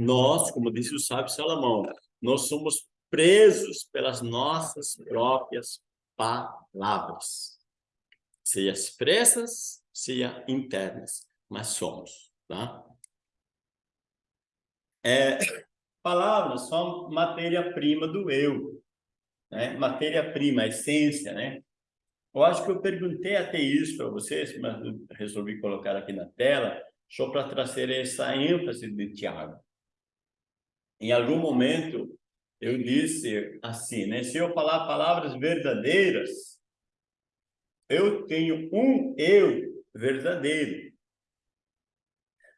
nós, como disse o sábio Salomão, nós somos presos pelas nossas próprias palavras, seja expressas, seja internas, mas somos, tá? É, palavras são matéria-prima do eu, né? Matéria-prima, essência, né? Eu acho que eu perguntei até isso para vocês, mas resolvi colocar aqui na tela, só para trazer essa ênfase de Tiago. Em algum momento, eu disse assim, né? Se eu falar palavras verdadeiras, eu tenho um eu verdadeiro.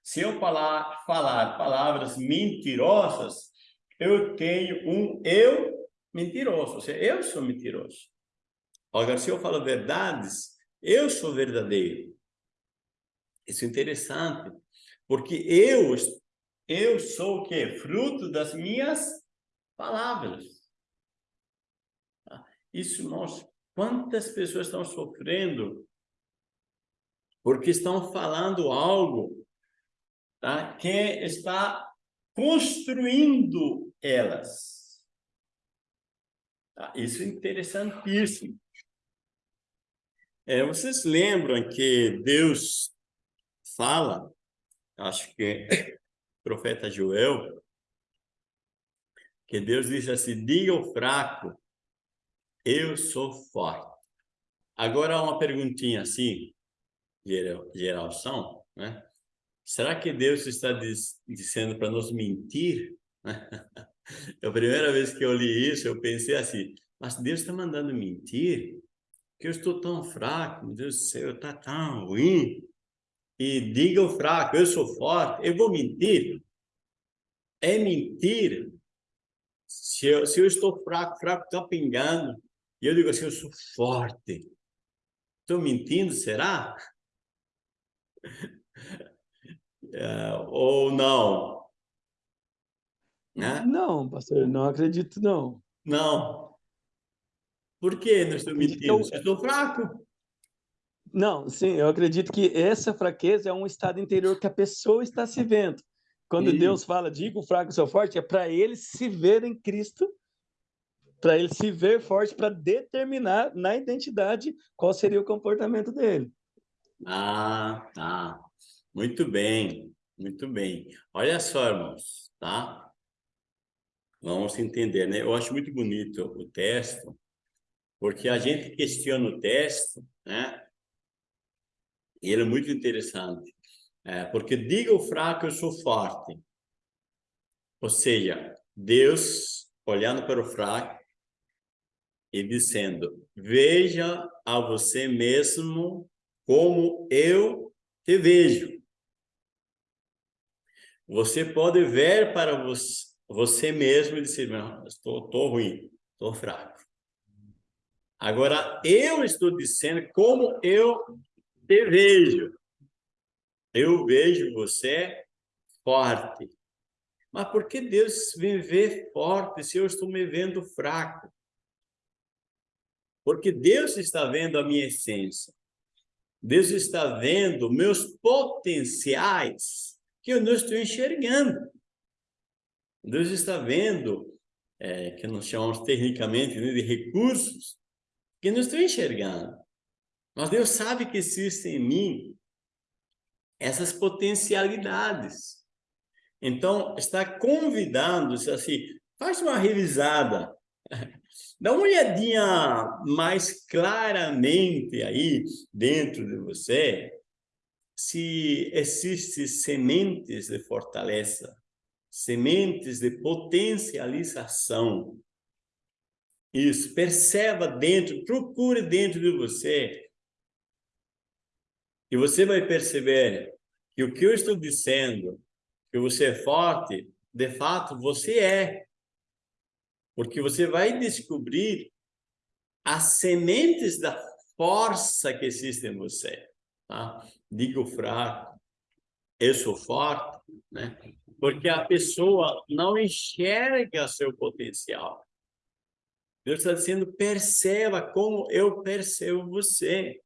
Se eu falar, falar palavras mentirosas, eu tenho um eu mentiroso. Ou seja, eu sou mentiroso. Agora, se eu falo verdades, eu sou verdadeiro. Isso é interessante, porque eu, eu sou o quê? Fruto das minhas palavras. Tá? Isso mostra quantas pessoas estão sofrendo porque estão falando algo tá? que está construindo elas. Tá? Isso é interessantíssimo. É, vocês lembram que Deus fala, acho que profeta Joel, que Deus diz assim, diga o fraco, eu sou forte. Agora, uma perguntinha assim, geralção, né? Será que Deus está diz, dizendo para nos mentir? É a primeira vez que eu li isso, eu pensei assim, mas Deus está mandando mentir? Que eu estou tão fraco, meu Deus do céu, está tão ruim. E diga o fraco, eu sou forte, eu vou mentir? É mentira se eu, se eu estou fraco, fraco está pingando, e eu digo assim, eu sou forte. Estou mentindo, será? É, ou não? Né? Não, pastor, não acredito, não. Não. Por que não estou mentindo? Eu... Estou fraco. Não, sim, eu acredito que essa fraqueza é um estado interior que a pessoa está se vendo. Quando. Deus fala, diga o fraco sou forte, é para ele se ver em Cristo, para ele se ver forte, para determinar na identidade qual seria o comportamento dele. Ah, tá. Muito bem, muito bem. Olha só, irmãos, tá? Vamos entender, né? Eu acho muito bonito o texto, porque a gente questiona o texto, né? E ele é muito interessante. É, porque diga o fraco, eu sou forte. Ou seja, Deus olhando para o fraco e dizendo, veja a você mesmo como eu te vejo. Você pode ver para você, você mesmo e dizer, estou, estou ruim, estou fraco. Agora, eu estou dizendo como eu te vejo. Eu vejo você forte. Mas por que Deus me vê forte se eu estou me vendo fraco? Porque Deus está vendo a minha essência. Deus está vendo meus potenciais que eu não estou enxergando. Deus está vendo, é, que nós chamamos tecnicamente né, de recursos, que não estou enxergando. Mas Deus sabe que existe em mim essas potencialidades. Então, está convidando-se assim, faz uma revisada, dá uma olhadinha mais claramente aí dentro de você, se existem sementes de fortaleza, sementes de potencialização. Isso, perceba dentro, procure dentro de você. E você vai perceber que o que eu estou dizendo, que você é forte, de fato você é. Porque você vai descobrir as sementes da força que existe em você. Tá? Digo fraco, eu sou forte, né? Porque a pessoa não enxerga seu potencial. Deus está dizendo, perceba como eu percebo você.